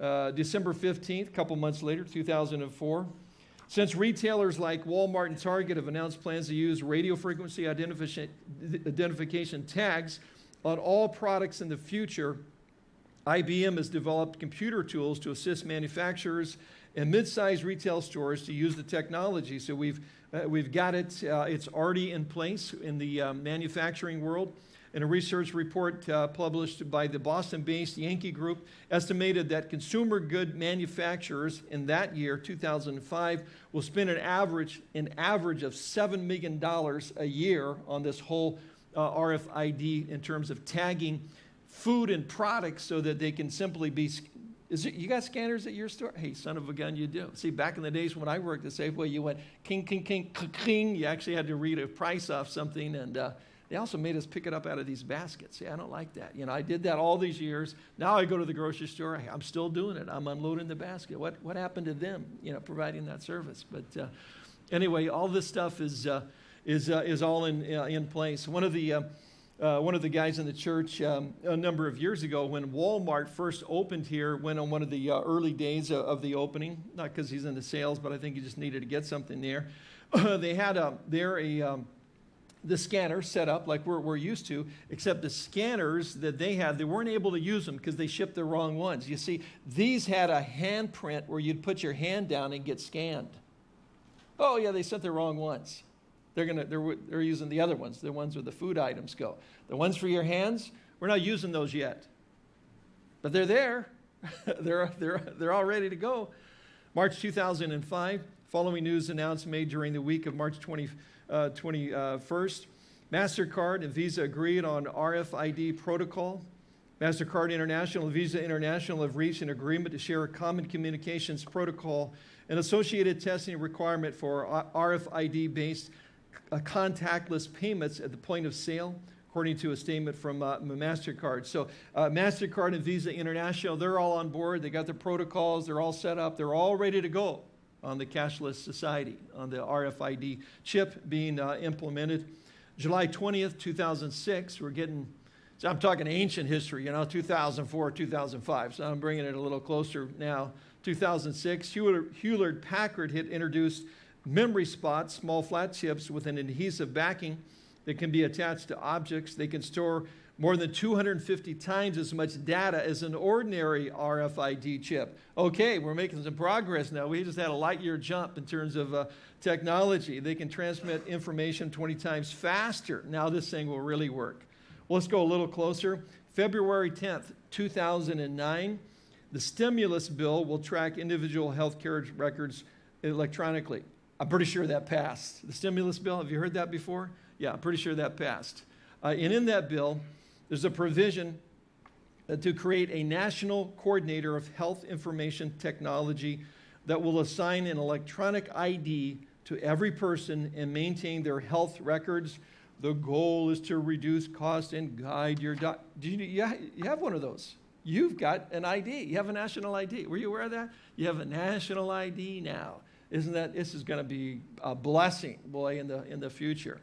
Uh, December 15th, a couple months later, 2004, since retailers like Walmart and Target have announced plans to use radio frequency identification, identification tags on all products in the future, IBM has developed computer tools to assist manufacturers and mid-sized retail stores to use the technology. So we've, uh, we've got it, uh, it's already in place in the uh, manufacturing world. in a research report uh, published by the Boston-based Yankee Group, estimated that consumer good manufacturers in that year, 2005, will spend an average, an average of $7 million a year on this whole uh, RFID in terms of tagging food and products so that they can simply be is it, you got scanners at your store? Hey, son of a gun, you do. See, back in the days when I worked at Safeway, you went king, king, king, king. You actually had to read a price off something, and uh, they also made us pick it up out of these baskets. See, I don't like that. You know, I did that all these years. Now I go to the grocery store. I'm still doing it. I'm unloading the basket. What, what happened to them, you know, providing that service? But uh, anyway, all this stuff is, uh, is, uh, is all in, uh, in place. One of the uh, uh, one of the guys in the church um, a number of years ago when Walmart first opened here, went on one of the uh, early days of, of, the opening, not because he's into sales, but I think he just needed to get something there. [laughs] they had a, there a, um, the scanner set up like we're, we're used to, except the scanners that they had, they weren't able to use them because they shipped the wrong ones. You see, these had a handprint where you'd put your hand down and get scanned. Oh yeah, they sent the wrong ones. They're, gonna, they're, they're using the other ones, the ones where the food items go. The ones for your hands, we're not using those yet. But they're there. [laughs] they're, they're, they're all ready to go. March 2005, following news announced made during the week of March 20, uh, 21st, MasterCard and Visa agreed on RFID protocol. MasterCard International and Visa International have reached an agreement to share a common communications protocol and associated testing requirement for RFID-based contactless payments at the point of sale, according to a statement from uh, MasterCard. So uh, MasterCard and Visa International, they're all on board. They got their protocols. They're all set up. They're all ready to go on the cashless society, on the RFID chip being uh, implemented. July 20th, 2006, we're getting, so I'm talking ancient history, you know, 2004, 2005. So I'm bringing it a little closer now. 2006, Hewlett Packard had introduced memory spots, small flat chips with an adhesive backing that can be attached to objects. They can store more than 250 times as much data as an ordinary RFID chip. Okay, we're making some progress now. We just had a light year jump in terms of uh, technology. They can transmit information 20 times faster. Now this thing will really work. Well, let's go a little closer. February 10th, 2009, the stimulus bill will track individual health care records electronically. I'm pretty sure that passed. The stimulus bill, have you heard that before? Yeah, I'm pretty sure that passed. Uh, and in that bill, there's a provision uh, to create a national coordinator of health information technology that will assign an electronic ID to every person and maintain their health records. The goal is to reduce cost and guide your doc. Do you, you have one of those? You've got an ID. You have a national ID. Were you aware of that? You have a national ID now. Isn't that, this is going to be a blessing, boy, in the, in the future.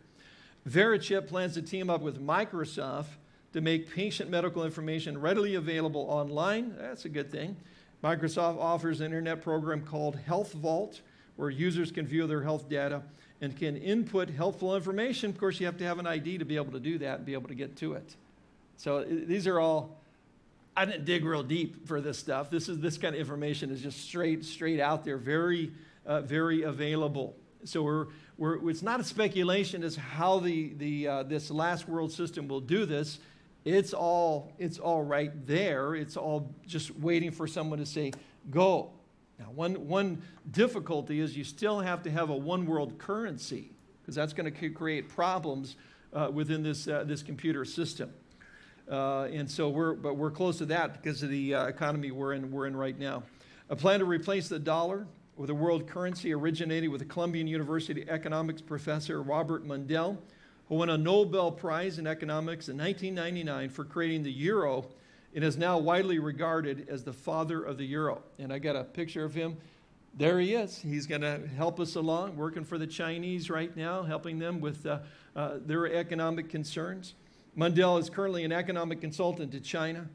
Verichip plans to team up with Microsoft to make patient medical information readily available online. That's a good thing. Microsoft offers an internet program called Health Vault, where users can view their health data and can input helpful information. Of course, you have to have an ID to be able to do that and be able to get to it. So these are all, I didn't dig real deep for this stuff. This, is, this kind of information is just straight, straight out there, very uh, very available. So we're, we're, it's not a speculation as how the, the, uh, this last world system will do this. It's all, it's all right there. It's all just waiting for someone to say, go. Now, one, one difficulty is you still have to have a one world currency because that's going to create problems uh, within this, uh, this computer system. Uh, and so we're, but we're close to that because of the uh, economy we're in, we're in right now. A plan to replace the dollar with a world currency originated with the Columbia University economics professor Robert Mundell, who won a Nobel Prize in economics in 1999 for creating the euro and is now widely regarded as the father of the euro. And I got a picture of him. There he is. He's going to help us along, working for the Chinese right now, helping them with uh, uh, their economic concerns. Mundell is currently an economic consultant to China,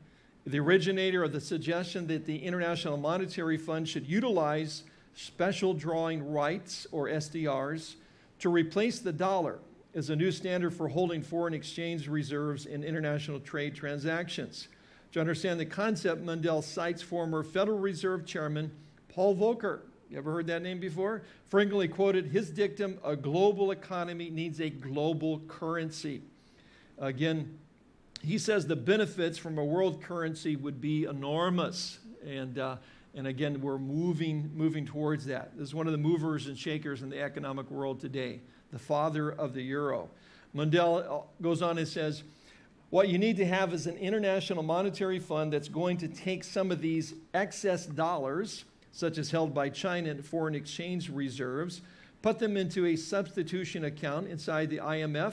the originator of the suggestion that the International Monetary Fund should utilize special drawing rights, or SDRs, to replace the dollar as a new standard for holding foreign exchange reserves in international trade transactions. To understand the concept, Mundell cites former Federal Reserve Chairman Paul Volcker. You ever heard that name before? Frequently quoted his dictum, a global economy needs a global currency. Again, he says the benefits from a world currency would be enormous. And, uh, and again, we're moving, moving towards that. This is one of the movers and shakers in the economic world today, the father of the euro. Mundell uh, goes on and says, what you need to have is an international monetary fund that's going to take some of these excess dollars, such as held by China in foreign exchange reserves, put them into a substitution account inside the IMF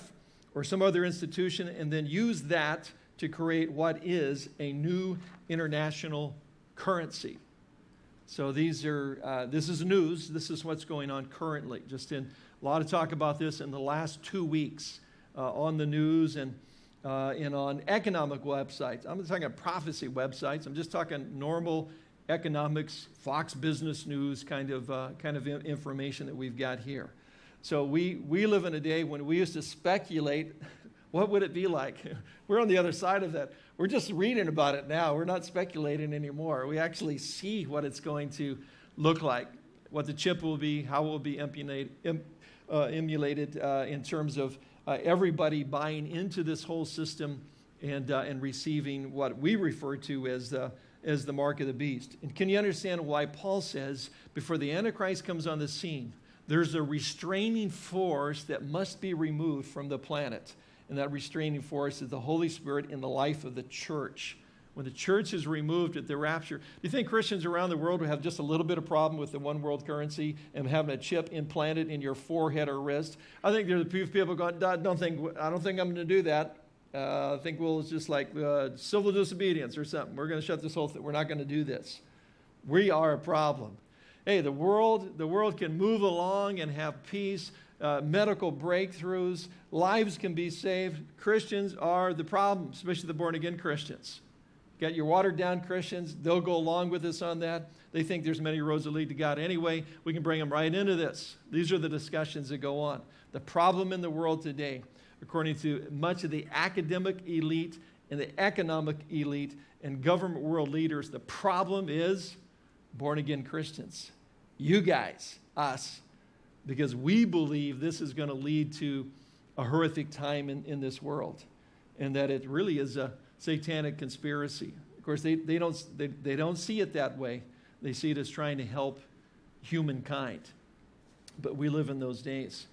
or some other institution, and then use that to create what is a new international currency. So these are, uh, this is news. This is what's going on currently. Just in a lot of talk about this in the last two weeks uh, on the news and, uh, and on economic websites. I'm not talking prophecy websites. I'm just talking normal economics, Fox Business News kind of, uh, kind of information that we've got here. So we, we live in a day when we used to speculate, what would it be like? [laughs] We're on the other side of that. We're just reading about it now. We're not speculating anymore. We actually see what it's going to look like, what the chip will be, how it will be emulated, uh, uh, in terms of uh, everybody buying into this whole system and, uh, and receiving what we refer to as the, as the mark of the beast. And can you understand why Paul says before the Antichrist comes on the scene, there's a restraining force that must be removed from the planet. And that restraining force is the Holy Spirit in the life of the church. When the church is removed at the rapture, do you think Christians around the world will have just a little bit of problem with the one world currency and having a chip implanted in your forehead or wrist? I think there's a few people going, I don't think, I don't think I'm going to do that. Uh, I think we'll just like uh, civil disobedience or something. We're going to shut this whole thing. We're not going to do this. We are a problem hey, the world, the world can move along and have peace, uh, medical breakthroughs, lives can be saved. Christians are the problem, especially the born again Christians. Got your watered down Christians, they'll go along with us on that. They think there's many roads that lead to God anyway. We can bring them right into this. These are the discussions that go on. The problem in the world today, according to much of the academic elite and the economic elite and government world leaders, the problem is born again Christians you guys, us, because we believe this is going to lead to a horrific time in, in this world and that it really is a satanic conspiracy. Of course, they, they, don't, they, they don't see it that way. They see it as trying to help humankind. But we live in those days.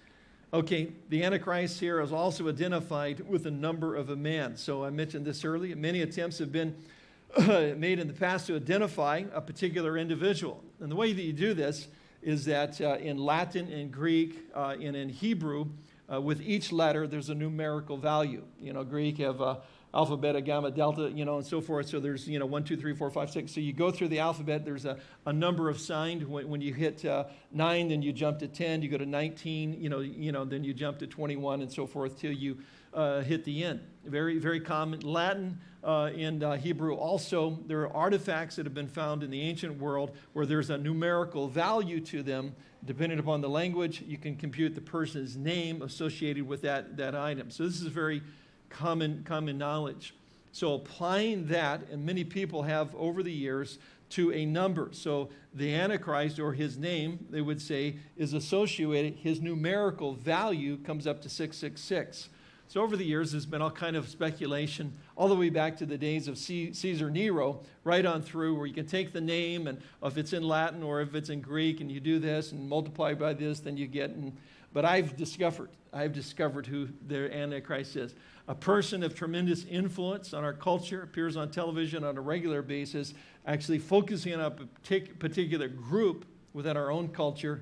Okay, the Antichrist here is also identified with a number of a man. So I mentioned this earlier. Many attempts have been [clears throat] made in the past to identify a particular individual. And the way that you do this is that uh, in Latin, in Greek, uh, and in Hebrew, uh, with each letter, there's a numerical value. You know, Greek have uh, alpha, beta, gamma, delta, you know, and so forth. So there's, you know, one, two, three, four, five, six. So you go through the alphabet, there's a, a number of signs. When, when you hit uh, nine, then you jump to 10, you go to 19, you know, you know, then you jump to 21 and so forth till you uh, hit the end. Very, very common. Latin uh, and uh, Hebrew also, there are artifacts that have been found in the ancient world where there's a numerical value to them. Depending upon the language, you can compute the person's name associated with that, that item. So this is very common, common knowledge. So applying that, and many people have over the years, to a number. So the Antichrist, or his name, they would say, is associated, his numerical value comes up to 666. So over the years, there's been all kind of speculation, all the way back to the days of Caesar Nero, right on through, where you can take the name, and if it's in Latin or if it's in Greek, and you do this and multiply by this, then you get. And, but I've discovered, I've discovered who the Antichrist is. A person of tremendous influence on our culture, appears on television on a regular basis, actually focusing on a particular group within our own culture,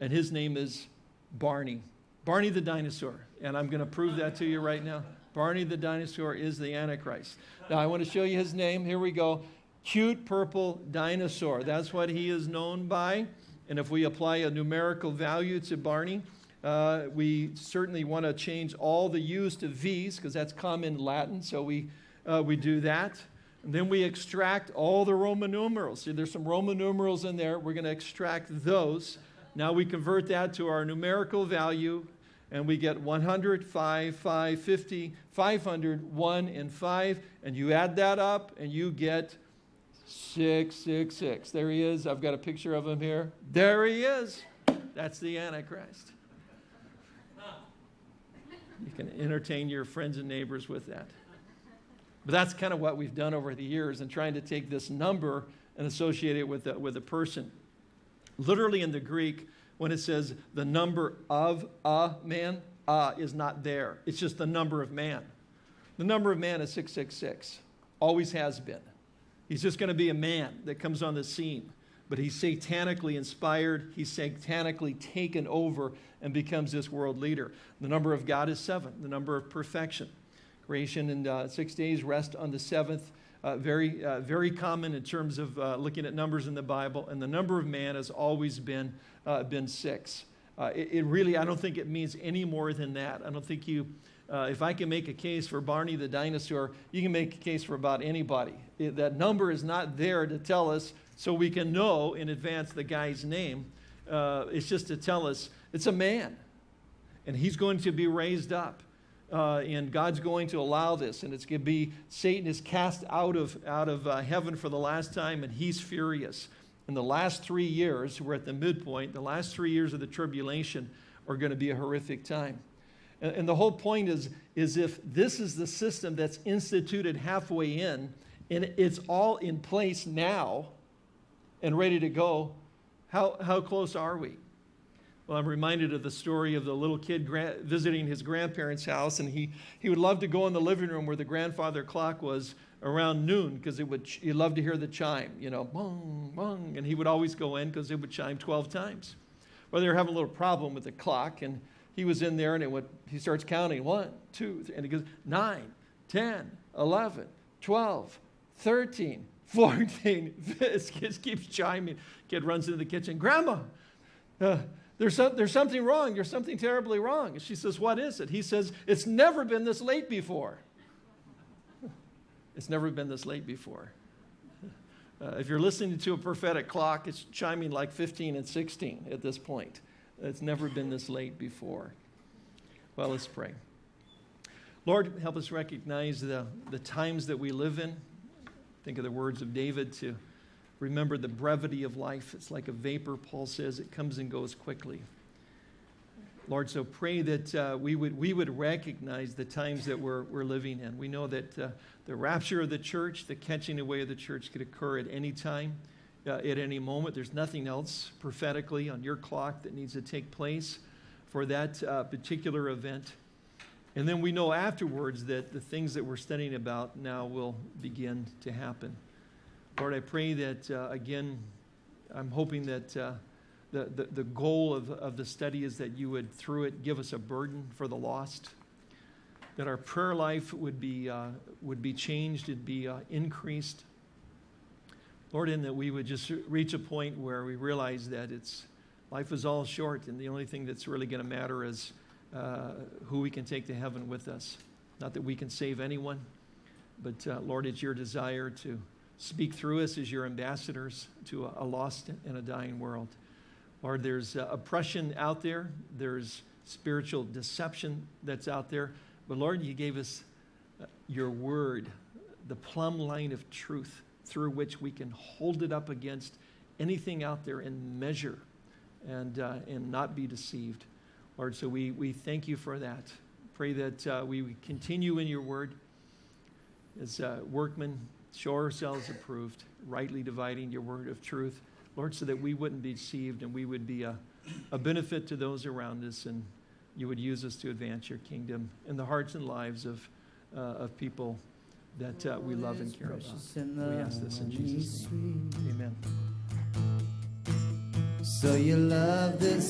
and his name is Barney. Barney the dinosaur. And I'm going to prove that to you right now. Barney the dinosaur is the Antichrist. Now, I want to show you his name. Here we go. Cute purple dinosaur. That's what he is known by. And if we apply a numerical value to Barney, uh, we certainly want to change all the U's to V's because that's common Latin. So we, uh, we do that. And then we extract all the Roman numerals. See, there's some Roman numerals in there. We're going to extract those. Now we convert that to our numerical value and we get 100, 5, 5, 50, 500, 1, and 5. And you add that up and you get 666. There he is. I've got a picture of him here. There he is. That's the Antichrist. You can entertain your friends and neighbors with that. But that's kind of what we've done over the years and trying to take this number and associate it with a, with a person. Literally in the Greek, when it says the number of a man, uh is not there. It's just the number of man. The number of man is 666, always has been. He's just going to be a man that comes on the scene, but he's satanically inspired, he's satanically taken over and becomes this world leader. The number of God is seven, the number of perfection. Creation in uh, six days, rest on the seventh. Uh, very, uh, very common in terms of uh, looking at numbers in the Bible, and the number of man has always been, uh, been six. Uh, it, it, really, I don't think it means any more than that. I don't think you, if I can make a case for Barney the dinosaur, you can make a case for about anybody. It, that number is not there to tell us so we can know in advance the guy's name. it's just to tell us it's a man, and he's going to be raised up uh, and God's going to allow this, and it's going to be Satan is cast out of, out of uh, heaven for the last time, and he's furious. In the last three years, we're at the midpoint, the last three years of the tribulation are going to be a horrific time. And, and the whole point is, is if this is the system that's instituted halfway in, and it's all in place now and ready to go, how, how close are we? Well, I'm reminded of the story of the little kid visiting his grandparents' house, and he, he would love to go in the living room where the grandfather clock was around noon because it would he loved to hear the chime, you know, bong, bong, and he would always go in because it would chime 12 times. Well, they were having a little problem with the clock, and he was in there, and it would, he starts counting one, two, three, and he goes 9, 10, 11, 12, 13, [laughs] 14. [laughs] This kid keeps chiming. Kid runs into the kitchen, Grandma. Uh, there's, some, there's something wrong. There's something terribly wrong. She says, What is it? He says, It's never been this late before. [laughs] It's never been this late before. Uh, if you're listening to a prophetic clock, it's chiming like 15 and 16 at this point. It's never been this late before. Well, let's pray. Lord, help us recognize the, the times that we live in. Think of the words of David to Remember the brevity of life. It's like a vapor, Paul says, it comes and goes quickly. Lord, so pray that uh, we, would, we would recognize the times that we're, we're living in. We know that uh, the rapture of the church, the catching away of the church could occur at any time, uh, at any moment. There's nothing else prophetically on your clock that needs to take place for that uh, particular event. And then we know afterwards that the things that we're studying about now will begin to happen. Lord, I pray that, uh, again, I'm hoping that uh, the, the, the, goal of, of the study is that you would, through it, give us a burden for the lost, that our prayer life would be, uh, would be changed, and be uh, increased. Lord, and that we would just reach a point where we realize that it's, life is all short, and the only thing that's really going to matter is uh, who we can take to heaven with us. Not that we can save anyone, but uh, Lord, it's your desire to Speak through us as your ambassadors to a, lost and a dying world. Lord, there's uh, oppression out there, there's spiritual deception that's out there. But Lord, you gave us uh, your word, the plumb line of truth through which we can hold it up against anything out there and measure and, uh, and not be deceived. Lord, so we, we thank you for that. Pray that uh, we continue in your word as uh, workmen show ourselves approved, rightly dividing your word of truth. Lord, so that we wouldn't be deceived and we would be a, a benefit to those around us and you would use us to advance your kingdom in the hearts and lives of, uh, of people that uh, we love and care about. We ask this in Jesus' name. Amen. So you love this.